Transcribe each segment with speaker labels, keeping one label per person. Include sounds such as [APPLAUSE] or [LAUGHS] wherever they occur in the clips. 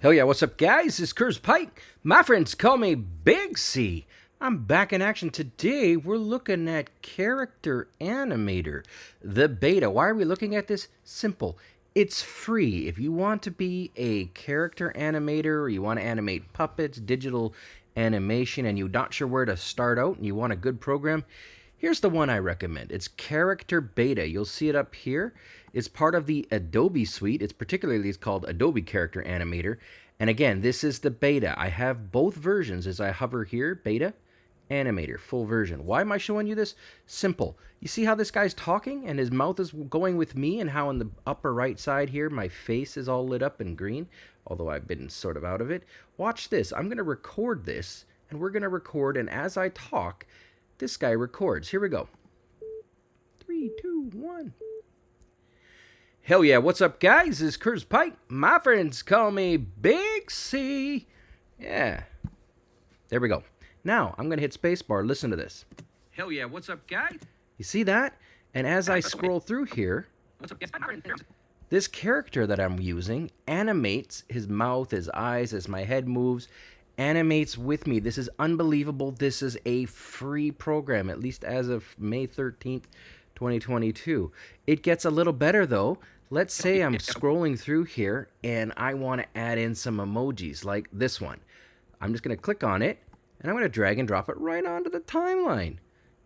Speaker 1: Hell yeah, what's up, guys? It's Curtis Pike. My friends call me Big C. I'm back in action today. We're looking at Character Animator, the beta. Why are we looking at this? Simple. It's free. If you want to be a character animator, or you want to animate puppets, digital animation, and you're not sure where to start out and you want a good program, Here's the one I recommend. It's Character Beta. You'll see it up here. It's part of the Adobe suite. It's particularly it's called Adobe Character Animator. And again, this is the beta. I have both versions as I hover here, beta, animator, full version. Why am I showing you this? Simple. You see how this guy's talking and his mouth is going with me and how in the upper right side here, my face is all lit up in green, although I've been sort of out of it. Watch this. I'm going to record this and we're going to record and as I talk, this guy records. Here we go. Three, two, one. Hell yeah, what's up, guys? This is Curtis Pike. My friends call me Big C. Yeah. There we go. Now, I'm going to hit spacebar. Listen to this. Hell yeah, what's up, guys? You see that? And as I scroll through here, this character that I'm using animates his mouth, his eyes, as my head moves, animates with me. This is unbelievable. This is a free program, at least as of May 13th, 2022. It gets a little better though. Let's say I'm [LAUGHS] scrolling through here and I want to add in some emojis like this one. I'm just going to click on it and I'm going to drag and drop it right onto the timeline.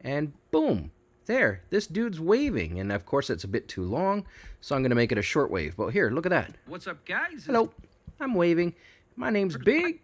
Speaker 1: And boom, there, this dude's waving. And of course, it's a bit too long, so I'm going to make it a short wave. But here, look at that.
Speaker 2: What's up, guys?
Speaker 1: Hello, I'm waving. My name's Big.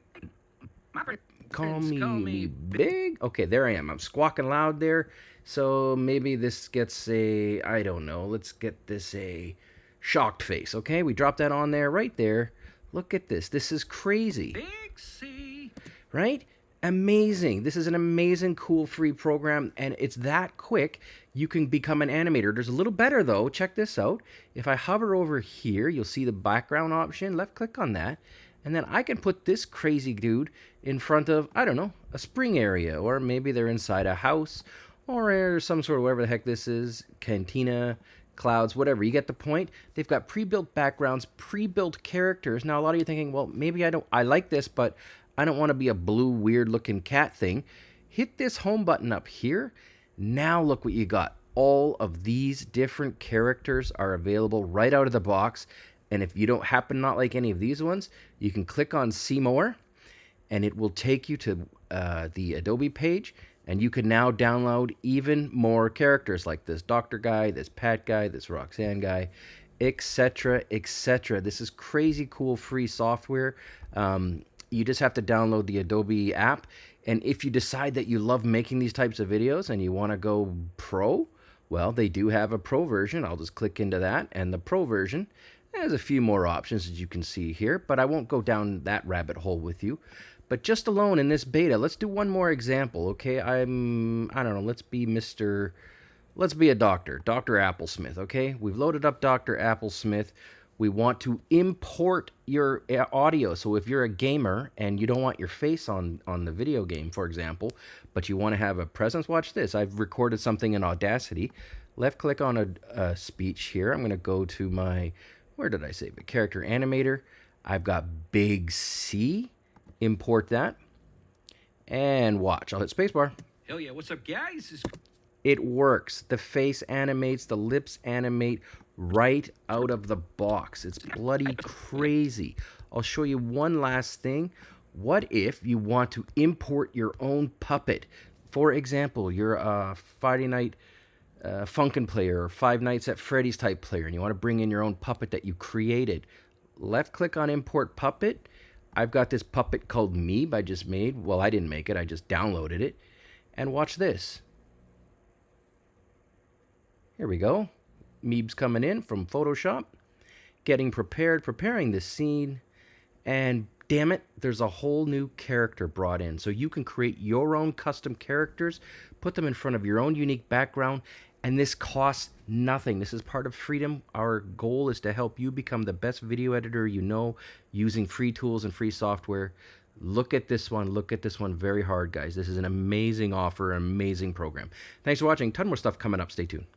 Speaker 1: Call me,
Speaker 2: call me
Speaker 1: big. Okay, there I am. I'm squawking loud there. So maybe this gets a, I don't know. Let's get this a shocked face. Okay, we drop that on there right there. Look at this. This is crazy.
Speaker 2: Big C.
Speaker 1: Right? Amazing. This is an amazing, cool, free program, and it's that quick. You can become an animator. There's a little better though. Check this out. If I hover over here, you'll see the background option. Left click on that and then I can put this crazy dude in front of, I don't know, a spring area, or maybe they're inside a house, or some sort of whatever the heck this is, cantina, clouds, whatever. You get the point. They've got pre-built backgrounds, pre-built characters. Now, a lot of you thinking, well, maybe I don't, I like this, but I don't want to be a blue, weird-looking cat thing. Hit this home button up here. Now look what you got. All of these different characters are available right out of the box. And if you don't happen not like any of these ones, you can click on See More, and it will take you to uh, the Adobe page, and you can now download even more characters like this Doctor guy, this Pat guy, this Roxanne guy, etc., etc. This is crazy cool free software. Um, you just have to download the Adobe app, and if you decide that you love making these types of videos and you want to go pro, well, they do have a pro version. I'll just click into that, and the pro version there's a few more options as you can see here, but I won't go down that rabbit hole with you. But just alone in this beta, let's do one more example, okay? I'm, I don't know, let's be Mr., let's be a doctor, Dr. Applesmith, okay? We've loaded up Dr. Applesmith. We want to import your uh, audio. So if you're a gamer and you don't want your face on, on the video game, for example, but you want to have a presence, watch this. I've recorded something in Audacity. Left click on a, a speech here. I'm going to go to my where did I save it? Character animator. I've got big C. Import that. And watch. I'll hit spacebar.
Speaker 2: Hell yeah, what's up, guys?
Speaker 1: It works. The face animates, the lips animate right out of the box. It's bloody crazy. I'll show you one last thing. What if you want to import your own puppet? For example, you're a Friday night uh, Funkin' player or Five Nights at Freddy's type player and you want to bring in your own puppet that you created, left click on import puppet. I've got this puppet called Meeb I just made. Well, I didn't make it, I just downloaded it. And watch this. Here we go. Meeb's coming in from Photoshop, getting prepared, preparing this scene, and damn it, there's a whole new character brought in. So you can create your own custom characters, put them in front of your own unique background, and this costs nothing. This is part of freedom. Our goal is to help you become the best video editor you know using free tools and free software. Look at this one. Look at this one very hard, guys. This is an amazing offer, an amazing program. Thanks for watching. Ton more stuff coming up. Stay tuned.